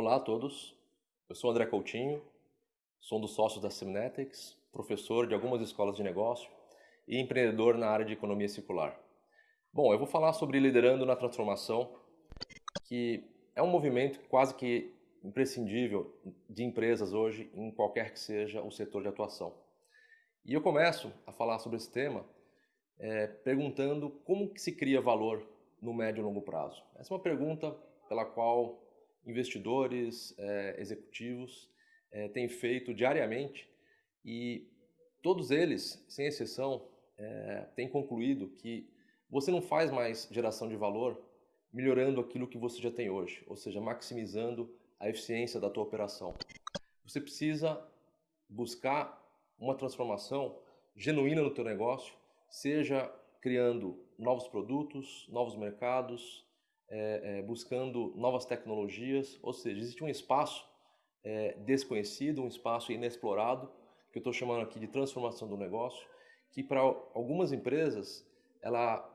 Olá a todos, eu sou André Coutinho, sou um dos sócios da Simnetics, professor de algumas escolas de negócio e empreendedor na área de economia circular. Bom, eu vou falar sobre liderando na transformação, que é um movimento quase que imprescindível de empresas hoje em qualquer que seja o setor de atuação. E eu começo a falar sobre esse tema é, perguntando como que se cria valor no médio e longo prazo. Essa é uma pergunta pela qual investidores, é, executivos é, têm feito diariamente e todos eles, sem exceção, é, têm concluído que você não faz mais geração de valor melhorando aquilo que você já tem hoje, ou seja, maximizando a eficiência da tua operação. Você precisa buscar uma transformação genuína no teu negócio, seja criando novos produtos, novos mercados, é, é, buscando novas tecnologias, ou seja, existe um espaço é, desconhecido, um espaço inexplorado, que eu estou chamando aqui de transformação do negócio, que para algumas empresas ela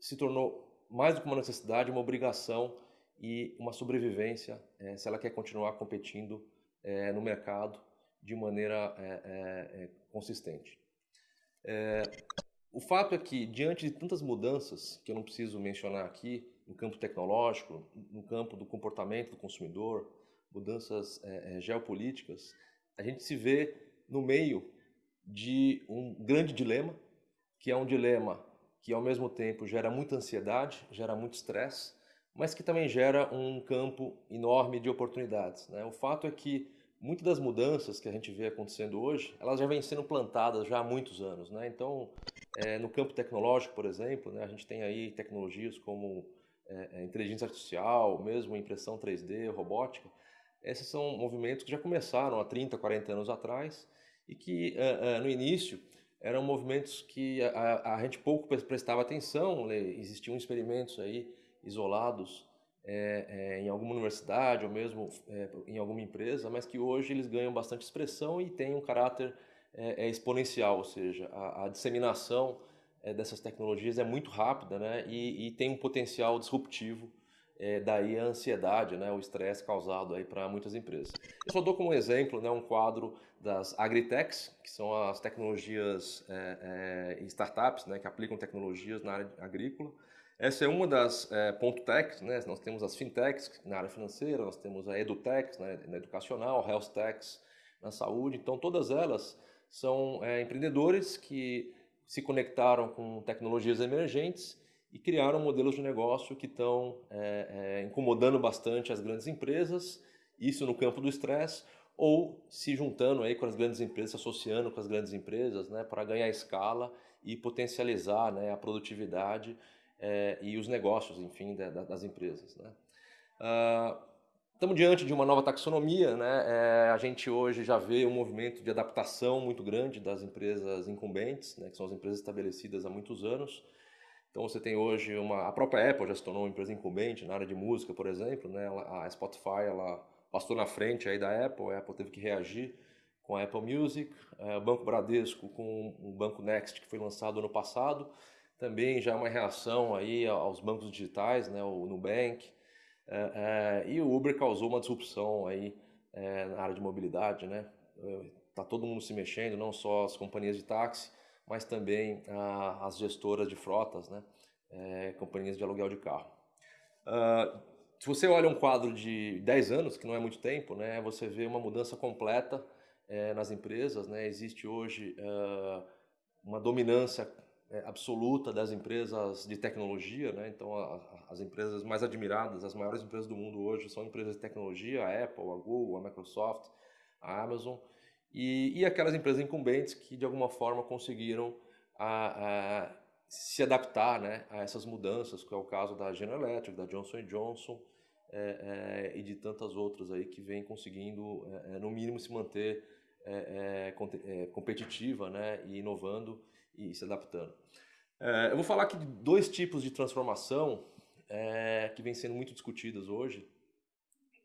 se tornou mais do que uma necessidade, uma obrigação e uma sobrevivência é, se ela quer continuar competindo é, no mercado de maneira é, consistente. o fato é que, diante de tantas mudanças, que eu não preciso mencionar aqui, no campo tecnológico, no campo do comportamento do consumidor, mudanças é, geopolíticas, a gente se vê no meio de um grande dilema, que é um dilema que ao mesmo tempo gera muita ansiedade, gera muito estresse, mas que também gera um campo enorme de oportunidades. Né? O fato é que muitas das mudanças que a gente vê acontecendo hoje, elas já vêm sendo plantadas já há muitos anos. Né? Então, é, no campo tecnológico, por exemplo, né, a gente tem aí tecnologias como é, é, inteligência artificial, mesmo impressão 3D, robótica, esses são movimentos que já começaram há 30, 40 anos atrás e que é, é, no início eram movimentos que a, a, gente pouco prestava atenção, né? existiam experimentos aí isolados é, é, em alguma universidade ou mesmo em alguma empresa, mas que hoje eles ganham bastante expressão e têm um caráter exponencial, ou seja, a, a disseminação é, dessas tecnologias é muito rápida né, e, e tem um potencial disruptivo, é, daí a ansiedade, né, o estresse causado para muitas empresas. Eu só dou como exemplo né, um quadro das agritechs, que são as tecnologias é, é, startups né, que aplicam tecnologias na área agrícola. Essa é uma das é, ponto techs, né? nós temos as fintechs na área financeira, nós temos a edutechs né, na educacional, health techs na saúde, então todas elas são é, empreendedores que se conectaram com tecnologias emergentes e criaram modelos de negócio que estão é, é, incomodando bastante as grandes empresas, isso no campo do estresse, ou se juntando aí com as grandes empresas, se associando com as grandes empresas né, para ganhar escala e potencializar né, a produtividade é, e os negócios, enfim, da, das empresas. Né. Uh, Estamos diante de uma nova taxonomia, né? É, a gente hoje já vê um movimento de adaptação muito grande das empresas incumbentes, né? que são as empresas estabelecidas há muitos anos. Então você tem hoje uma, a própria Apple já se tornou uma empresa incumbente na área de música, por exemplo, né? a Spotify ela passou na frente aí da Apple, a Apple teve que reagir com a Apple Music, é, o Banco Bradesco com o Banco Next que foi lançado ano passado, também já uma reação aí aos bancos digitais, né? o Nubank, é, é, e o Uber causou uma disrupção aí é, na área de mobilidade, né? Tá todo mundo se mexendo, não só as companhias de táxi, mas também as gestoras de frotas, né? Companhias de aluguel de carro. Ah, se você olha um quadro de 10 anos, que não é muito tempo, né? Você vê uma mudança completa nas empresas, né? Existe hoje ah, uma dominância absoluta das empresas de tecnologia, né? Então, a, a, as empresas mais admiradas, as maiores empresas do mundo hoje são empresas de tecnologia, a Apple, a Google, a Microsoft, a Amazon, e, e aquelas empresas incumbentes que de alguma forma conseguiram a, a, se adaptar né, a essas mudanças, que é o caso da General Electric, da Johnson Johnson é, é, e de tantas outras aí que vêm conseguindo, é, é no mínimo, se manter é, competitiva né, e inovando e se adaptando. É, eu vou falar aqui de dois tipos de transformação é, que vêm sendo muito discutidas hoje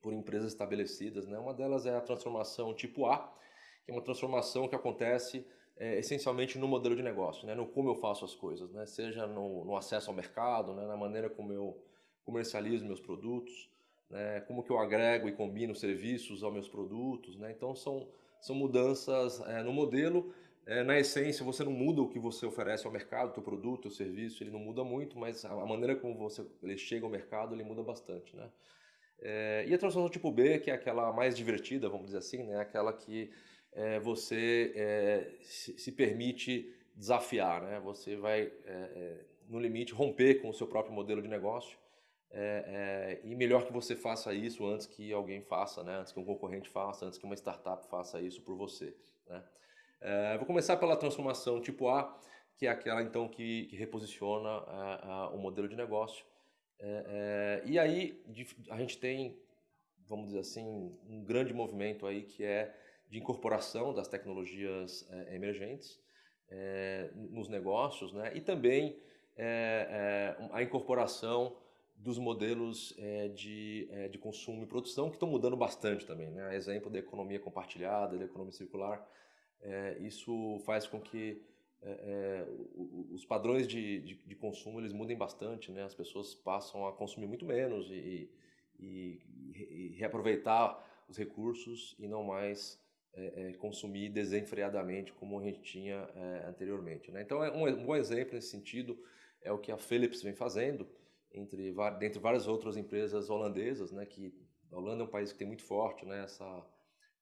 por empresas estabelecidas. Né? Uma delas é a transformação tipo A, que é uma transformação que acontece é, essencialmente no modelo de negócio, né? no como eu faço as coisas, né? seja no, no acesso ao mercado, né? na maneira como eu comercializo meus produtos, né? como que eu agrego e combino serviços aos meus produtos. Né? Então, são, são mudanças é, no modelo. É, na essência, você não muda o que você oferece ao mercado, o teu produto, o serviço, ele não muda muito, mas a maneira como você ele chega ao mercado, ele muda bastante. Né? É, e a transformação tipo B, que é aquela mais divertida, vamos dizer assim, né? aquela que é, você é, se, se, permite desafiar, né? você vai, é, é, no limite, romper com o seu próprio modelo de negócio. É, e melhor que você faça isso antes que alguém faça, né? antes que um concorrente faça, antes que uma startup faça isso por você. Né? Vou começar pela transformação tipo A, que é aquela então que, que reposiciona o modelo de negócio é, é, e aí a gente tem, vamos dizer assim, um grande movimento aí que é de incorporação das tecnologias é, emergentes é, nos negócios, né? E também é, é, a incorporação dos modelos de, de consumo e produção que estão mudando bastante também, né? Exemplo da economia compartilhada, da economia circular, isso faz com que é, é, os padrões de, de, de, consumo eles mudem bastante, né? As pessoas passam a consumir muito menos e, e, e reaproveitar os recursos e não mais é, é, consumir desenfreadamente como a gente tinha é, anteriormente. Né? Então, é um, um, bom exemplo nesse sentido é o que a Philips vem fazendo, entre, dentre várias outras empresas holandesas, né? Que a Holanda é um país que tem muito forte né? essa,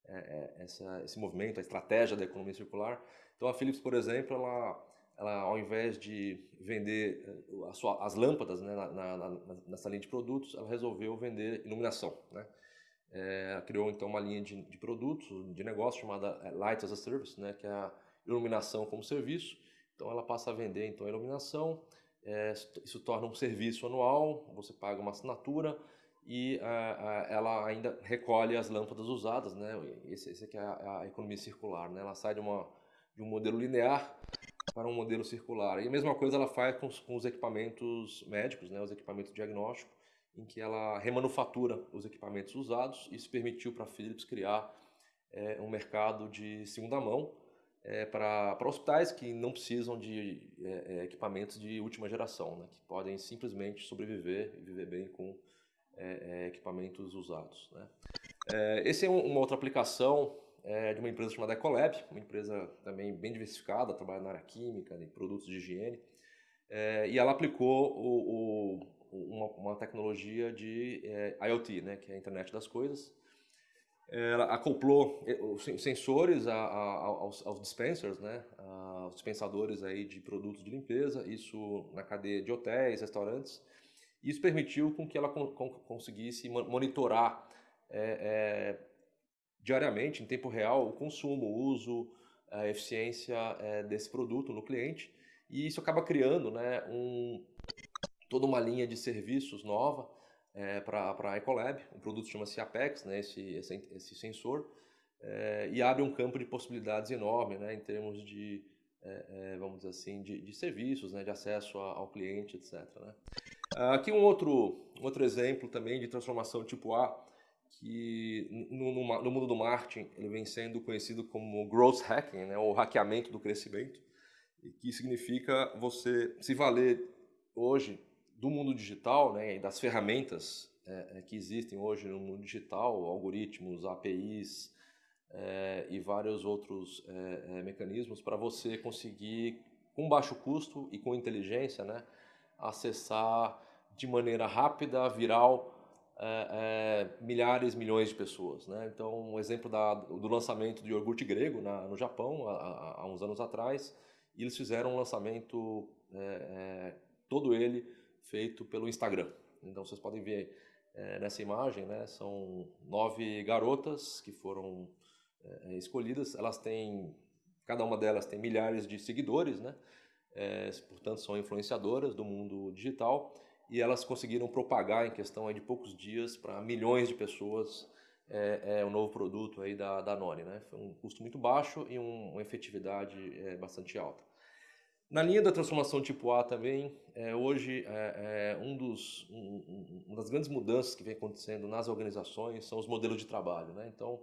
é, essa, esse movimento, a estratégia da economia circular. Então a Philips, por exemplo, ela, ela ao invés de vender eh, sua, as lâmpadas né, na, na, nessa linha de produtos, ela resolveu vender iluminação. Né? É, criou então uma linha de, de, produtos, de negócio chamada eh, Light as a Service, né, que é a iluminação como serviço. Então ela passa a vender então a iluminação, é, isso torna um serviço anual, você paga uma assinatura e ela ainda recolhe as lâmpadas usadas, né? Esse, esse aqui é a, a economia circular, né? Ela sai de uma de um modelo linear para um modelo circular. E a mesma coisa ela faz com os, com os equipamentos médicos, né, os equipamentos diagnósticos, em que ela remanufatura os equipamentos usados. Isso permitiu para a Philips criar é, um mercado de segunda mão é, para hospitais que não precisam de é, é, equipamentos de última geração, né, que podem simplesmente sobreviver e viver bem com é, é, equipamentos usados. Né. essa é um, uma outra aplicação é, de uma empresa chamada Ecolab, uma empresa também bem diversificada, trabalha na área química, em produtos de higiene, é, e ela aplicou o, o, uma, uma, tecnologia de é, IoT, né, que é a internet das coisas. Ela acoplou é, os sensores a, a, aos, aos, dispensers, né, aos dispensadores aí de produtos de limpeza, isso na cadeia de hotéis, restaurantes. Isso permitiu com que ela con conseguisse monitorar é, é diariamente, em tempo real, o consumo, o uso, a eficiência é, desse produto no cliente. E isso acaba criando né, um, toda uma linha de serviços nova é, para a Ecolab. O produto chama-se Apex, né, esse, esse, esse sensor, é, e abre um campo de possibilidades enorme né, em termos de, vamos dizer assim, de, de serviços, né, de acesso ao cliente, etc. Né. Aqui um outro, outro exemplo também de transformação tipo A, que no, no, no, mundo do marketing ele vem sendo conhecido como growth hacking, né, ou hackeamento do crescimento, que significa você se valer hoje do mundo digital né, e das ferramentas é, é que existem hoje no mundo digital, algoritmos, APIs é, e vários outros é, é mecanismos para você conseguir, com baixo custo e com inteligência, né, acessar de maneira rápida, viral, é, é, milhares, milhões de pessoas. Né? Então, um exemplo da, do lançamento de iogurte grego na, no Japão, há, há, uns anos atrás, eles fizeram um lançamento, é, é todo ele feito pelo Instagram. Então, vocês podem ver é, nessa imagem, né, são nove garotas que foram é, escolhidas, elas têm, cada uma delas tem milhares de seguidores, né? Portanto, são influenciadoras do mundo digital, e elas conseguiram propagar em questão de poucos dias para milhões de pessoas é, é, o novo produto aí da Danone. Né? Foi um custo muito baixo e um, uma efetividade é, bastante alta. Na linha da transformação tipo A também, é, hoje é, é, um dos, um, uma das grandes mudanças que vem acontecendo nas organizações são os modelos de trabalho. Né? Então,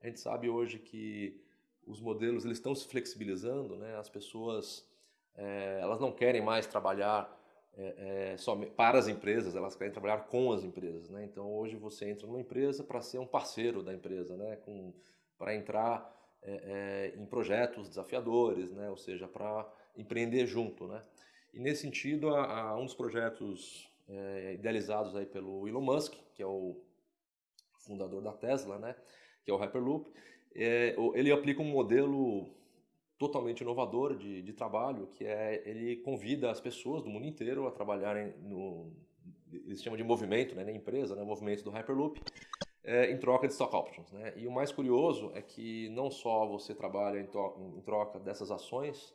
a gente sabe hoje que os modelos eles estão se flexibilizando, né? as pessoas é, elas não querem mais trabalhar é, é, só, para as empresas, elas querem trabalhar com as empresas. Né? Então, hoje você entra numa empresa para ser um parceiro da empresa, né? para entrar é, é, em projetos desafiadores, né? ou seja, para empreender junto. Né? E nesse sentido, um dos projetos idealizados aí pelo Elon Musk, que é o fundador da Tesla, né? que é o Hyperloop, ele aplica um modelo totalmente inovador de, de trabalho, que é ele convida as pessoas do mundo inteiro a trabalharem no eles chamam de movimento, né, na empresa, né, movimento do Hyperloop, é, em troca de stock options. Né? E o mais curioso é que não só você trabalha em, em troca dessas ações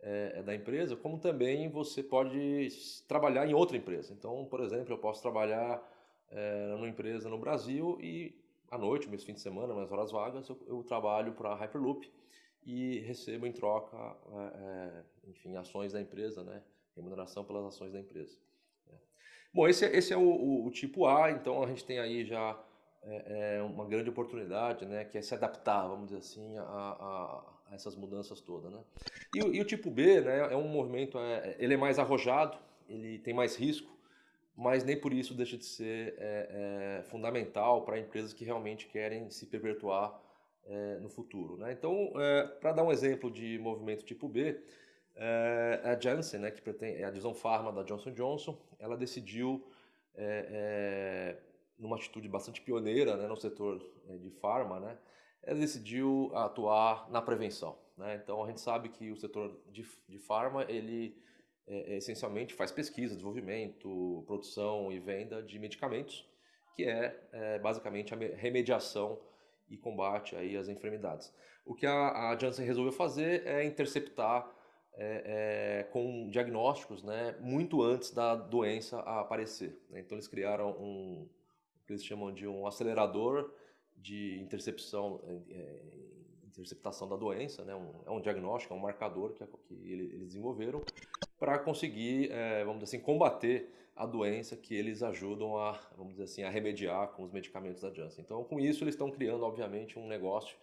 é, da empresa, como também você pode trabalhar em outra empresa. Então, por exemplo, eu posso trabalhar é, numa empresa no Brasil e à noite, meus fins de semana, nas horas vagas, eu, eu trabalho para a Hyperloop e recebo em troca, é, enfim, ações da empresa, né? remuneração pelas ações da empresa. Né? Bom, esse, é, esse é o, o, o, tipo A, então a gente tem aí já é, é, uma grande oportunidade, né, que é se adaptar, vamos dizer assim, a, a, a essas mudanças todas, né. E, e, o tipo B, né, é um movimento, é, ele é mais arrojado, ele tem mais risco, mas nem por isso deixa de ser é, é fundamental para empresas que realmente querem se perpetuar é, no futuro, né. Então, é, para dar um exemplo de movimento tipo B, a Janssen, né, que é a divisão farma da Johnson Johnson, ela decidiu numa atitude bastante pioneira né, no setor eh, de farma, né, ela decidiu atuar na prevenção. Né? Então a gente sabe que o setor de, de farma ele é, essencialmente faz pesquisa, desenvolvimento, produção e venda de medicamentos, que é, é basicamente a remediação e combate aí às enfermidades. O que a, a Janssen resolveu fazer é interceptar é, é, com diagnósticos né, muito antes da doença aparecer. Né? Então eles criaram um, que eles chamam de um acelerador de intercepção, é, é, interceptação da doença, né? Um, é um diagnóstico, é um marcador que, que eles desenvolveram para conseguir, é, vamos dizer assim, combater a doença que eles ajudam a, vamos dizer assim, a remediar com os medicamentos da Janssen. Então, com isso, eles estão criando, obviamente, um negócio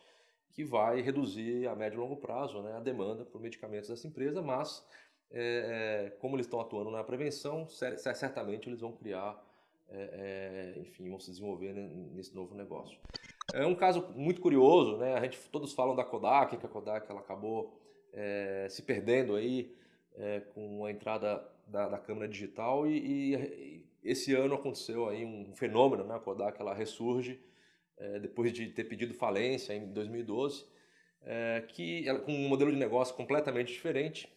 que vai reduzir a médio e longo prazo né, a demanda por medicamentos dessa empresa, mas é, como eles estão atuando na prevenção, certamente eles vão criar é, é, enfim, vão se desenvolver nesse novo negócio. É um caso muito curioso, né? A gente todos falam da Kodak, que a Kodak ela acabou se perdendo aí é, com a entrada da, da câmera digital e, e, esse ano aconteceu aí um fenômeno, né? A Kodak ela ressurge é, depois de ter pedido falência em 2012, é, que ela, com um modelo de negócio completamente diferente,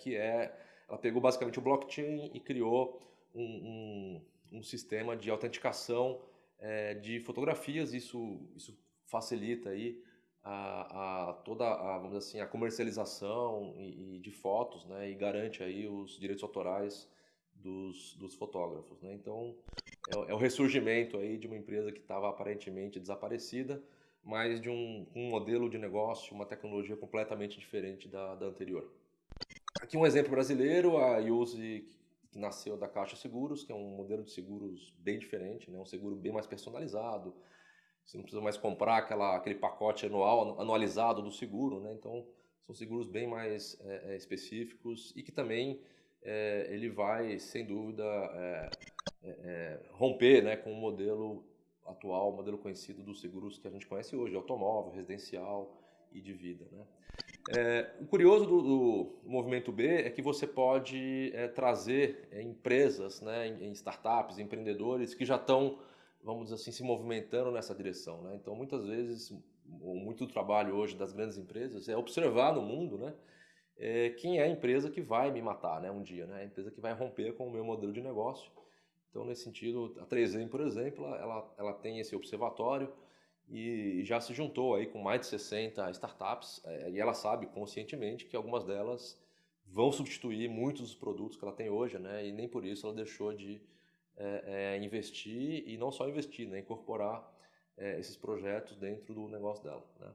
que é ela pegou basicamente o blockchain e criou um, um um sistema de autenticação é, de fotografias. Isso, isso facilita aí a, a toda a, vamos assim, a comercialização e, e, de fotos, né, e garante aí os direitos autorais dos, dos fotógrafos, né? Então é, é o ressurgimento aí de uma empresa que estava aparentemente desaparecida, mas de um, um, modelo de negócio, uma tecnologia completamente diferente da, da anterior. Aqui um exemplo brasileiro, a Use que nasceu da Caixa Seguros, que é um modelo de seguros bem diferente, né? um seguro bem mais personalizado. Você não precisa mais comprar aquela, aquele pacote anual, anualizado do seguro, né? então são seguros bem mais é, específicos e que também é, ele vai, sem dúvida, é, romper né, com o modelo atual, o modelo conhecido dos seguros que a gente conhece hoje, automóvel, residencial e de vida. Né? É, o curioso do, do, movimento B é que você pode é, trazer é, empresas, né, em startups, empreendedores que já estão, vamos dizer assim, se movimentando nessa direção. Né? Então, muitas vezes, muito do trabalho hoje das grandes empresas é observar no mundo né, é, quem é a empresa que vai me matar né, um dia, né? a empresa que vai romper com o meu modelo de negócio. Então, nesse sentido, a 3M, por exemplo, ela, ela tem esse observatório, e já se juntou aí com mais de 60 startups é, e ela sabe conscientemente que algumas delas vão substituir muitos dos produtos que ela tem hoje, né? E nem por isso ela deixou de é, é, investir e não só investir, né? Incorporar é, esses projetos dentro do negócio dela, né?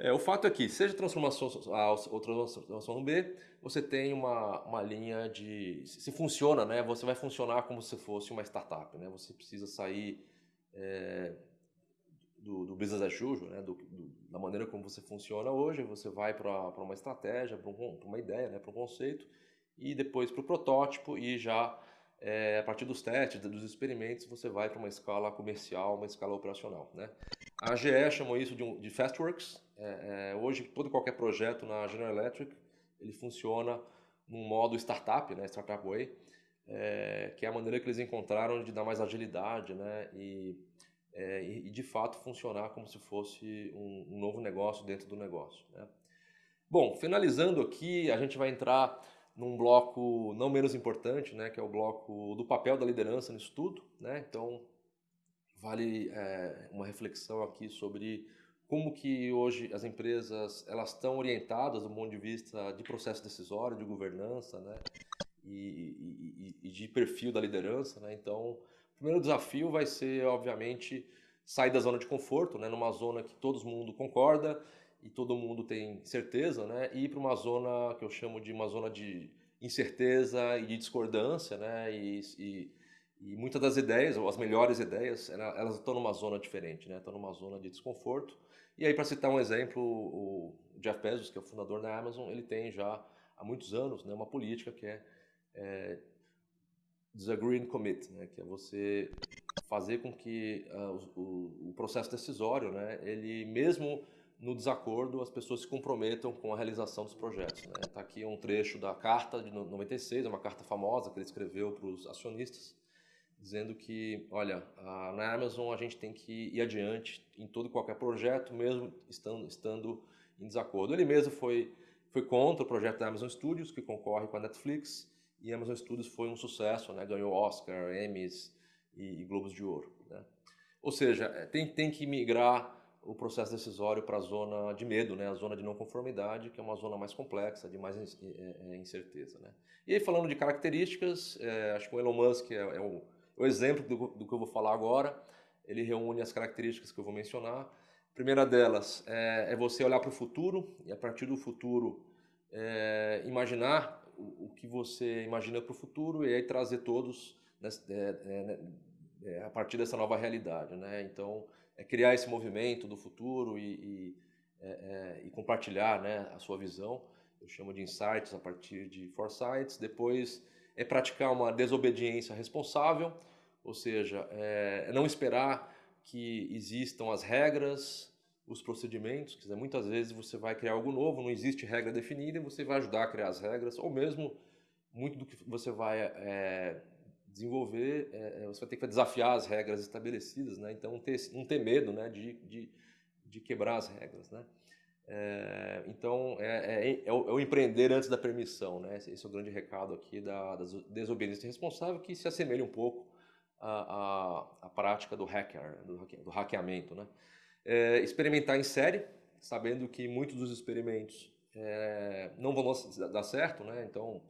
É, o fato é que, seja transformação A ou transformação B, você tem uma, uma linha de... Se funciona, né? Você vai funcionar como se fosse uma startup, né? Você precisa sair é, do, do business as usual, né? Do, do, da maneira como você funciona hoje, você vai para uma estratégia, para um, uma ideia, né? para um conceito, e depois para o protótipo e já é, a partir dos testes, dos experimentos, você vai para uma escala comercial, uma escala operacional. Né? A GE chamou isso de, um, de Fastworks. É, é, hoje, todo e qualquer projeto na General Electric, ele funciona num modo startup, né, Startup Way, é, que é a maneira que eles encontraram de dar mais agilidade né, e, é, e de fato funcionar como se fosse um, um novo negócio dentro do negócio. Né? Bom, finalizando aqui, a gente vai entrar num bloco não menos importante, né, que é o bloco do papel da liderança nisso tudo. Né? Então, vale é, uma reflexão aqui sobre como que hoje as empresas elas estão orientadas do ponto de vista de processo decisório, de governança, né? E, e, e, de perfil da liderança, né? Então, o primeiro desafio vai ser, obviamente, sair da zona de conforto, né? Numa zona que todo mundo concorda e todo mundo tem certeza, né? E ir para uma zona que eu chamo de uma zona de incerteza e de discordância, né? E, e, e muitas das ideias, ou as melhores ideias, elas estão numa zona diferente, né? Estão numa zona de desconforto e aí, para citar um exemplo, o Jeff Bezos, que é o fundador da Amazon, ele tem já há muitos anos né, uma política que é, é disagree and commit, né, que é você fazer com que uh, o, o, processo decisório, né, ele mesmo no desacordo, as pessoas se comprometam com a realização dos projetos. Está né? Aqui um trecho da carta de 96, é uma carta famosa que ele escreveu para os acionistas, dizendo que, olha, na Amazon a gente tem que ir adiante em todo qualquer projeto, mesmo estando, estando em desacordo. Ele mesmo foi, foi contra o projeto da Amazon Studios, que concorre com a Netflix, e a Amazon Studios foi um sucesso, né? ganhou Oscar, Emmys e, e Globos de Ouro. Né? Ou seja, é, tem, tem que migrar o processo decisório para a zona de medo, né? a zona de não conformidade, que é uma zona mais complexa, de mais é, é, incerteza. Né? E aí, falando de características, é, acho que o Elon Musk é, é o o exemplo do, do, que eu vou falar agora, ele reúne as características que eu vou mencionar. A primeira delas é, é você olhar para o futuro e a partir do futuro é, imaginar o, o, que você imagina para o futuro e aí trazer todos é, é, né, é, a partir dessa nova realidade. Né? Então, é criar esse movimento do futuro e, e, é, e compartilhar né, a sua visão. Eu chamo de insights a partir de foresights. Depois é praticar uma desobediência responsável, ou seja, é não esperar que existam as regras, os procedimentos. Quer dizer, muitas vezes você vai criar algo novo, não existe regra definida e você vai ajudar a criar as regras, ou mesmo muito do que você vai é, desenvolver, é, é você vai ter que desafiar as regras estabelecidas, né? Então, ter, não ter medo né, de, de, de quebrar as regras, né? É, então, é, é, é, o, é, o, empreender antes da permissão, né? Esse, esse é o grande recado aqui da, da, desobediência responsável, que se assemelha um pouco à, à, à prática do hacker, do, do hackeamento, né? É, experimentar em série, sabendo que muitos dos experimentos não vão dar certo, né? Então,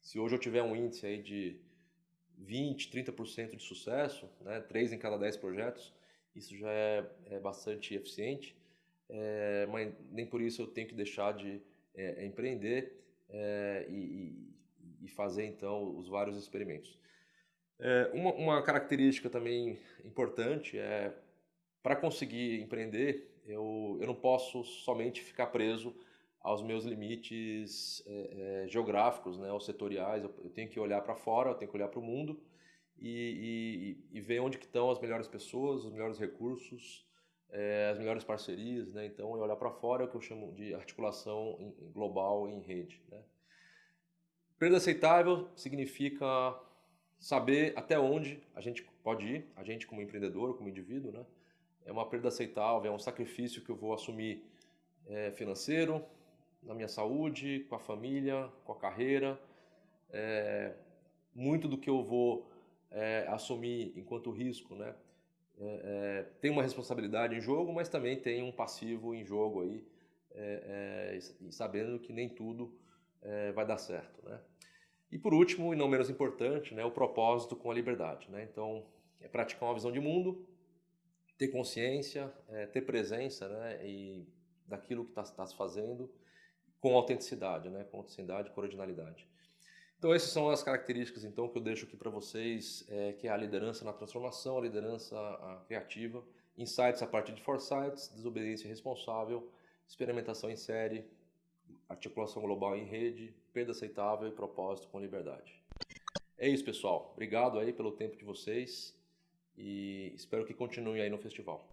se hoje eu tiver um índice aí de 20, 30% de sucesso, né? 3 em cada 10 projetos, isso já é, é bastante eficiente é, mas nem por isso eu tenho que deixar de é, empreender é, e, e, fazer então os vários experimentos. Uma, uma, característica também importante é para conseguir empreender eu, eu não posso somente ficar preso aos meus limites é, é, geográficos, né, ou setoriais. Eu, eu, tenho que olhar para fora, eu tenho que olhar para o mundo e, e, e, ver onde que estão as melhores pessoas, os melhores recursos, é, as melhores parcerias, né? Então, é olhar para fora é o que eu chamo de articulação em, global em rede, né? Perda aceitável significa saber até onde a gente pode ir, a gente como empreendedor, como indivíduo, né? É uma perda aceitável, é um sacrifício que eu vou assumir é, financeiro, na minha saúde, com a família, com a carreira. É, muito do que eu vou é, assumir enquanto risco, né? é, é, tem uma responsabilidade em jogo, mas também tem um passivo em jogo aí, é, é sabendo que nem tudo vai dar certo, né? E por último, e não menos importante, né, o propósito com a liberdade, né? Então, é praticar uma visão de mundo, ter consciência, ter presença, né, e daquilo que está tá se fazendo com autenticidade, né, com autenticidade, com originalidade. Então essas são as características então que eu deixo aqui para vocês, é, que é a liderança na transformação, a liderança a criativa, insights a partir de foresights, desobediência responsável, experimentação em série, articulação global em rede, perda aceitável e propósito com liberdade. É isso, pessoal. Obrigado aí pelo tempo de vocês e espero que continuem aí no festival.